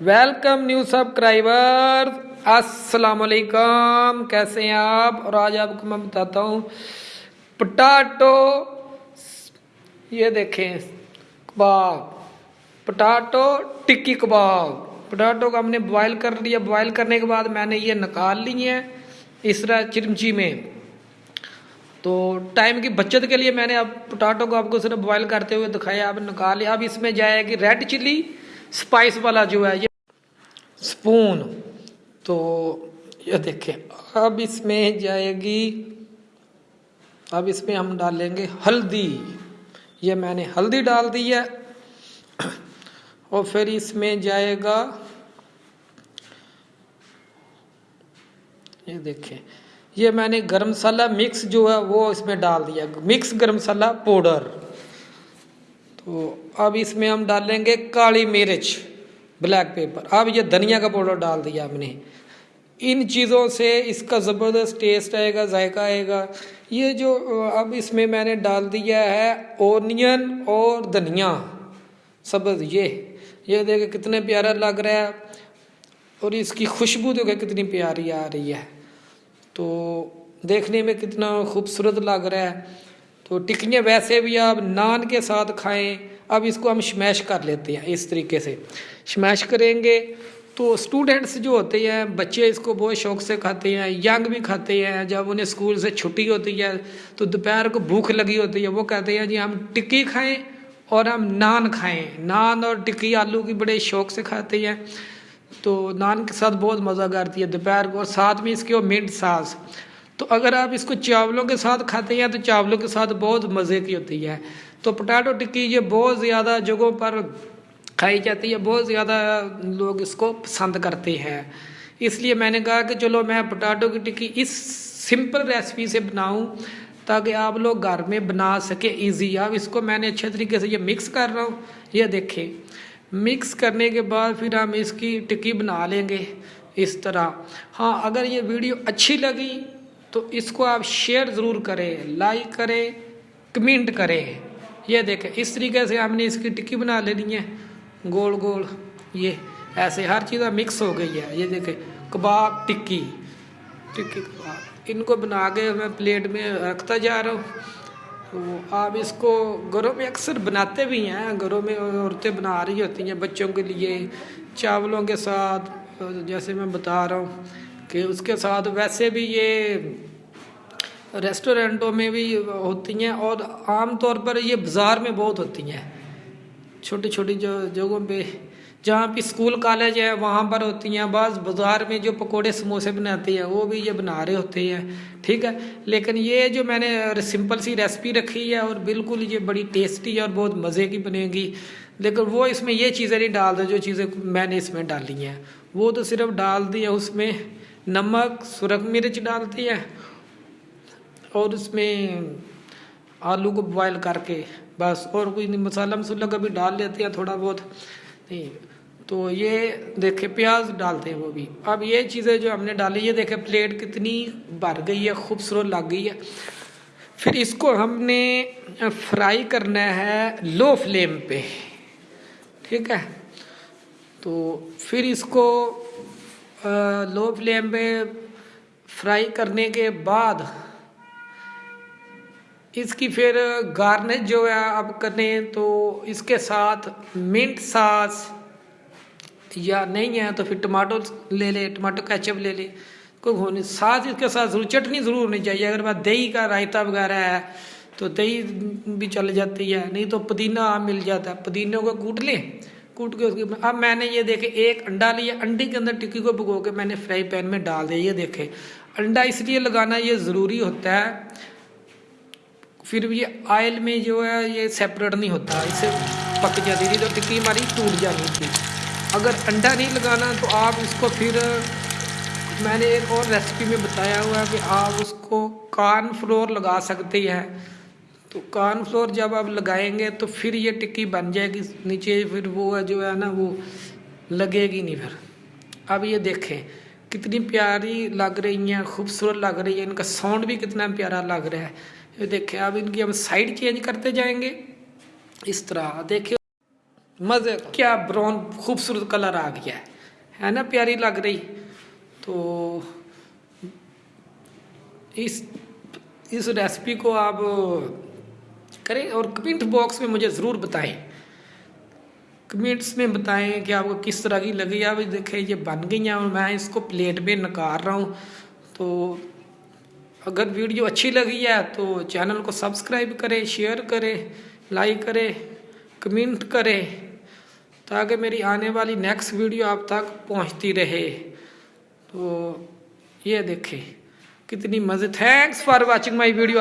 Welcome new subscriber السلام علیکم کیسے ہیں آپ اور آج آپ کو میں بتاتا ہوں پٹاٹو یہ دیکھیں کباب پٹاٹو ٹکی کباب پٹاٹو کو ہم نے بوائل کر لیا بوائل کرنے کے بعد میں نے یہ نکال لی ہے اس طرح چرمچی میں تو ٹائم کی بچت کے لیے میں نے اب پٹاٹو کو آپ کو صرف بوائل کرتے ہوئے دکھایا نکال لیا اب اس میں جائے گی ریڈ چلی سپائس والا جو ہے یہ سپون۔ تو یہ دیکھیں، اب اس میں جائے گی، اب اس میں ہم ڈالیں گے ہلدی۔ یہ میں نے ہلدی ڈال دی ہے۔ اور پھر اس میں جائے گا، یہ دیکھیں، یہ میں نے گرم مسالہ مکس جو ہے وہ اس میں ڈال دیا۔ مکس گرم مسالہ پاؤڈر۔ تو اب اس میں ہم ڈالیں گے کالی مرچ، بلیک پیپر۔ اب یہ دھنیا کا پاؤڈر ڈال دیا ہم نے۔ ان چیزوں سے اس کا زبردست ٹیسٹ آئے گا، ذائقہ آئے گا۔ یہ جو، اب اس میں میں نے ڈال دیا ہے اونین اور دھنیا۔ سبز یہ یہ دیکھیں کتنے پیارا لگ رہا ہے۔ اور اس کی خوشبو دیکھے کتنی پیاری آ رہی ہے۔ تو دیکھنے میں کتنا خوبصورت لگ رہا ہے۔ تو ٹکیاں ویسے بھی آپ نان کے ساتھ کھائیں، اب اس کو ہم شمیش کر لیتے ہیں اس طریقے سے۔ شمیش کریں گے تو اسٹوڈنٹس جو ہوتے ہیں، بچے اس کو بہت شوق سے کھاتے ہیں ینگ بھی کھاتے ہیں۔ جب انہیں اسکول سے چھٹی ہوتی ہے تو دوپہر کو بھوک لگی ہوتی ہے، وہ کہتے ہیں جی ہم ٹکی کھائیں اور ہم نان کھائیں۔ نان اور ٹکی آلو کی بڑے شوق سے کھاتے ہیں۔ تو نان کے ساتھ بہت مزہ کرتی ہے دوپہر کو اور ساتھ میں اس کے وہ منٹ ساس تو اگر آپ اس کو چاولوں کے ساتھ کھاتے ہیں تو چاولوں کے ساتھ بہت مزے کی ہوتی ہے، تو پٹاٹو ٹکی یہ بہت زیادہ جگہوں پر کھائی جاتی ہے، بہت زیادہ لوگ اس کو پسند کرتے ہیں۔ اس لیے میں نے کہا کہ چلو میں پٹاٹو کی ٹکی اس سمپل ریسپی سے بناؤں تاکہ آپ لوگ گھر میں بنا سکیں ایزی۔ اب اس کو میں نے اچھے طریقے سے یہ مکس کر رہا ہوں۔ یہ دیکھیں مکس کرنے کے بعد پھر ہم اس کی ٹکی بنا لیں گے اس طرح۔ ہاں اگر یہ ویڈیو اچھی لگی تو اس کو آپ شیئر ضرور کریں لائک کریں کمنٹ کریں۔ یہ دیکھیں، اس طریقے سے ہم نے اس کی ٹکی بنا لینی ہے۔ گول گول، یہ ایسے ہر چیز مکس ہو گئی ہے۔ یہ دیکھیں، کباب ٹکی۔ ٹکی کباب۔ ان کو بنا کے میں پلیٹ میں رکھتا جا رہا ہوں۔ تو آپ اس کو گھروں میں اکثر بناتے بھی ہیں۔ گھروں میں عورتیں بنا رہی ہوتی ہیں بچوں کے لیے، چاولوں کے ساتھ، جیسے میں بتا رہا ہوں۔ کہ اس کے ساتھ ویسے بھی یہ ریسٹورینٹوں میں بھی ہوتی ہیں اور عام طور پر یہ بازار میں بہت ہوتی ہیں۔ چھوٹی چھوٹی جو جگہوں پہ جہاں پہ اسکول، کالج ہے وہاں پر ہوتی ہیں۔ بعض بازار میں جو پکوڑے، سموسے بناتے ہیں، وہ بھی یہ بنا رہے ہوتے ہیں۔ ٹھیک ہے، لیکن یہ جو میں نے سمپل سی ریسپی رکھی ہے اور بالکل یہ بڑی ٹیسٹی ہے اور بہت مزے کی بنے گی۔ لیکن وہ اس میں یہ چیزیں نہیں ڈال دو جو چیزیں میں نے اس میں ڈالی ہیں۔ وہ تو صرف ڈال دی ہیں اس میں۔ نمک، سرخ مرچ ڈالتی ہے اور اس میں آلو کو بوائل کر کے بس اور کوئی مسالہ مسالہ کبھی ڈال لیتے ہیں تھوڑا بہت۔ نہیں، تو یہ دیکھیں، پیاز ڈالتے ہیں وہ بھی۔ اب یہ چیزیں جو ہم نے ڈالی، یہ دیکھیں، پلیٹ کتنی بھر گئی ہے، خوبصورت لگ گئی ہے۔ پھر اس کو ہم نے فرائی کرنا ہے لو فلیم پہ۔ ٹھیک ہے؟ تو پھر اس کو لو فلیم پہ فرائی کرنے کے بعد اس کی پھر گارنش جو ہے آپ کریں تو اس کے ساتھ منٹ ساس یا نہیں ہے تو پھر ٹماٹو لے لے ٹماٹو کیچپ لے لے۔ کوئی ہونے ساتھ اس کے ساتھ ضرور، چٹنی ضرور ہونی چاہیے۔ اگر بعد دہی کا رائتا وغیرہ ہے تو دہی بھی چل جاتی ہے، نہیں تو پودینہ مل جاتا ہے۔ پودینے کو کوٹ لیں۔ کوٹ کے اس کی اب میں نے یہ دیکھے، ایک انڈا لیا، انڈے کے اندر ٹکی کو بھگو کے میں نے فرائی پین میں ڈال دیا۔ یہ دیکھے، انڈا اس لیے لگانا یہ ضروری ہوتا ہے۔ پھر یہ آئل میں جو ہے، یہ سیپریٹ نہیں ہوتا۔ اس سے پک جاتی تھی تو ٹکی ہماری ٹوٹ جانی تھی۔ اگر انڈا نہیں لگانا تو آپ اس کو پھر میں نے ایک اور ریسیپی میں بتایا ہوا ہے کہ آپ اس کو کارن فلور لگا سکتے ہیں۔ تو کارن فلور جب آپ لگائیں گے تو پھر یہ ٹکی بن جائے گی نیچے، پھر وہ جو ہے نا وہ لگے گی نہیں پھر۔ اب یہ دیکھیں کتنی پیاری لگ رہی ہیں، خوبصورت لگ رہی ہے ان کا ساؤنڈ بھی کتنا پیارا لگ رہا ہے۔ یہ دیکھیں، اب ان کی ہم سائڈ چینج کرتے جائیں گے۔ اس طرح، دیکھیں۔ مزے، کیا براؤن خوبصورت کلر آ گیا ہے۔ ہے نا پیاری لگ رہی۔ تو اس اس ریسپی کو آپ کریں اور کمنٹ باکس میں مجھے ضرور بتائیں۔ کمنٹس میں بتائیں کہ آپ کو کس طرح کی لگی۔ آپ دیکھیں، یہ بن گئی ہیں اور میں اس کو پلیٹ میں نکار رہا ہوں۔ تو اگر ویڈیو اچھی لگی ہے تو چینل کو سبسکرائب کریں، شیئر کریں، لائک کریں، کمنٹ کریں تاکہ میری آنے والی نیکسٹ ویڈیو آپ تک پہنچتی رہے۔ تو یہ دیکھیں، کتنی مزے۔ Thanks for watching my video